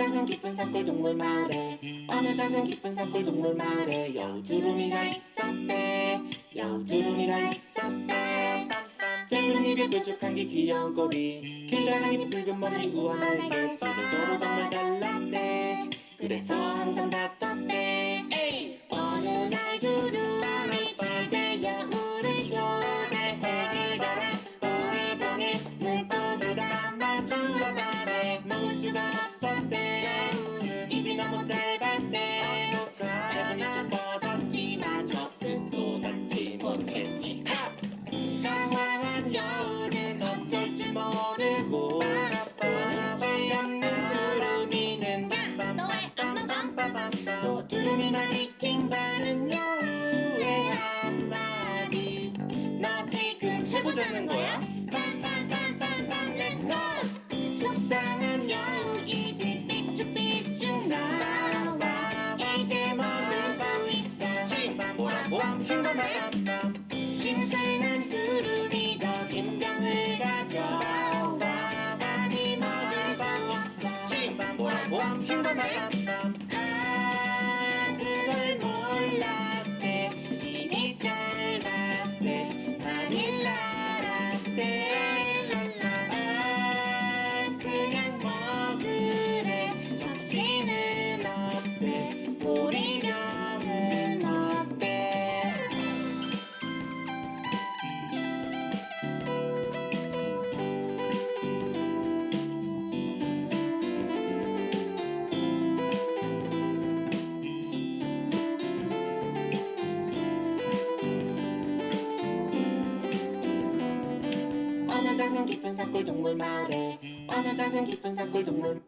작은 깊은 산골 동물 마을에 어느 작은 깊은 산골 동물 마을에 여우주름이가 있었대 여우주름이가 있었대. 짧은 입에 뾰족한 게 귀여운 꼬리 길다랑이 붉은 머리 우아한 날개 둘은 서로 정말 달랐대. 그래서 항상 다퉜 뭐 산골 동물 마을에 어느 작은 깊은 산골 동물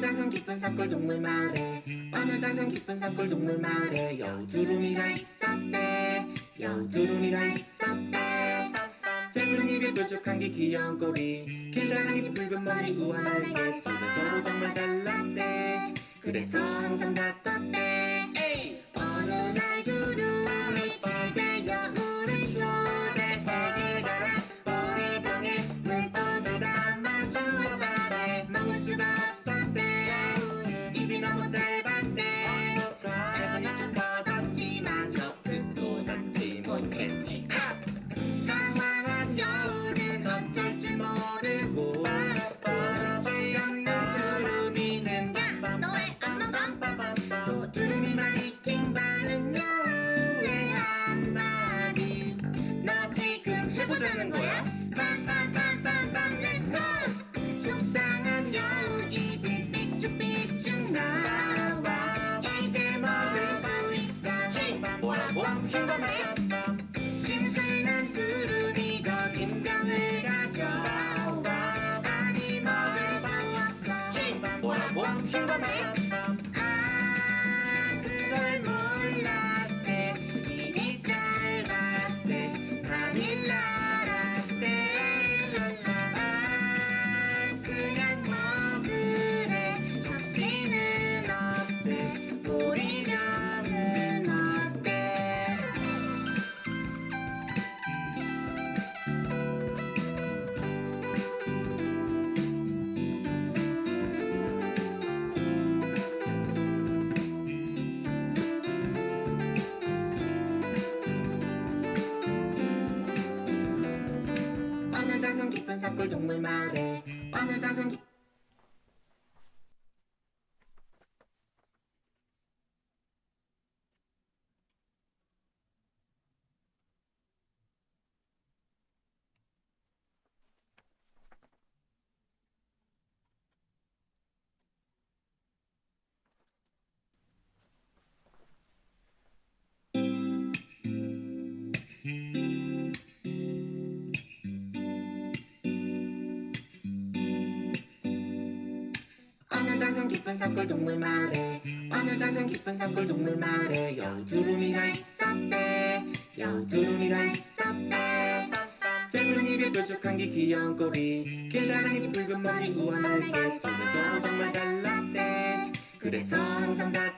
작은 깊은 산골 동물 마을에 어느 작은 깊은 산골 동물 마을에 여우주름이가 있었대. 여우주름이가 있었대 짧은 입에 뾰족한 게 귀여운 꼬리 길다랑이 붉은 머리 둘은 서로 정말 달랐대 그래서 항상 다퉜대 침방 뭐라고? 킹받아 신선한 구름이가 김병을 가져와. 많이 먹을 수 없어. 침방 뭐라고? 킹받아 산골 동물 마을에 어느 작은 깊은 산골 동물 마을에 어느 작은 깊은 산골 동물 마을에 여우두루미가 있었대 여우두루미가 있었대. 쟁그른 입에 뾰족한 게 귀여운 꼬리 길다랑이 붉은 머리 우아하게 기면서 정말 달랐대. 그래서 항상 같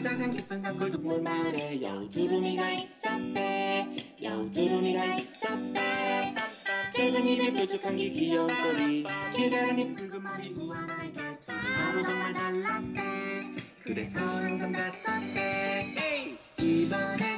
작은 깊은 산골 동물마을에 여주름이가 있었대. 여주름이가 있었대. 짧은 입에 뾰족한 게 귀여운 꼬리 길다란 입 붉은 머리 우와 나의 별둘이 서로 정말 달랐대. 그래서 항상 같았대. 이번에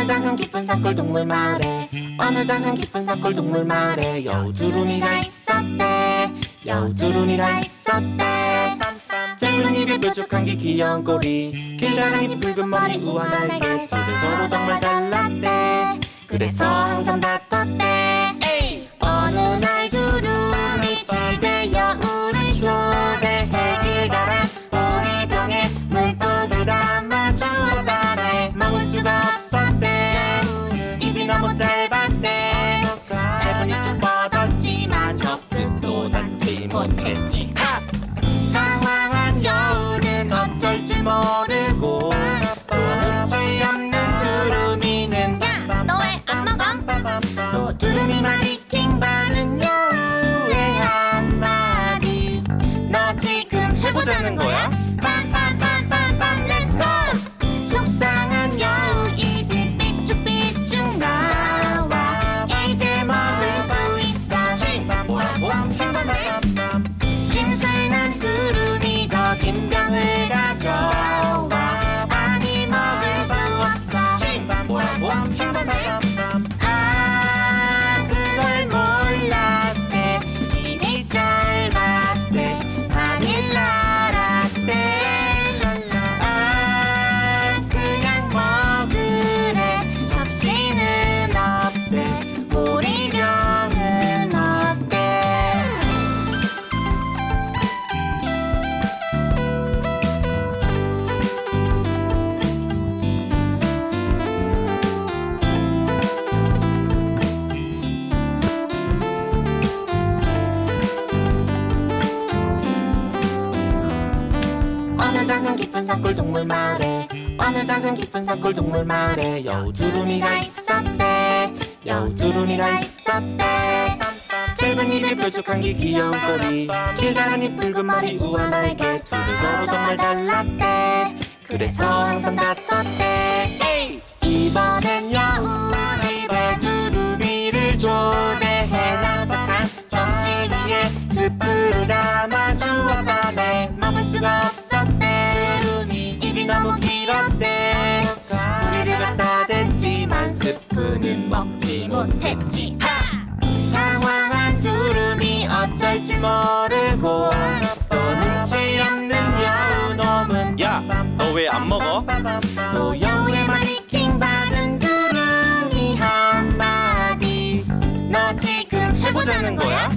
어느 장은 깊은 산골 동물 마을에 어느 장은 깊은 산골 동물 마을에 여주룬이가 있었대 여주룬이가 있었대. 짧은 입에 뾰족한 게 귀여운 꼬리 길다란 이 붉은 머리 우아한 날개 둘은 서로 정말 달랐대. 그래서 항상 다퉜대. 하는 거야? 산골 동물 마을에 어느 작은 깊은 산골 동물 마을에 여우두루미가 있었대. 여우두루미가 있었대. 짧은 입에 뾰족한 게 귀여운 꼬리. 길다란 입 붉은 머리 우아한 날개 둘이 서로 정말 달랐대. 그래서 항상 다퉜대! 이번엔 여우 집에 두루미를 초대해 나작한 점심 위에 스프를 담아 주었다네 먹을 수가 두루미 길었대 우리를 갖다 댔지만 스프는 먹지 못했지 당황한 두루미 어쩔 줄 모르고 또 눈치 없는 여우 놈은 야, 너 왜 안 먹어? 또 여우의 말이 킹받은 두루미 한마디 너 지금 해보자는 거야?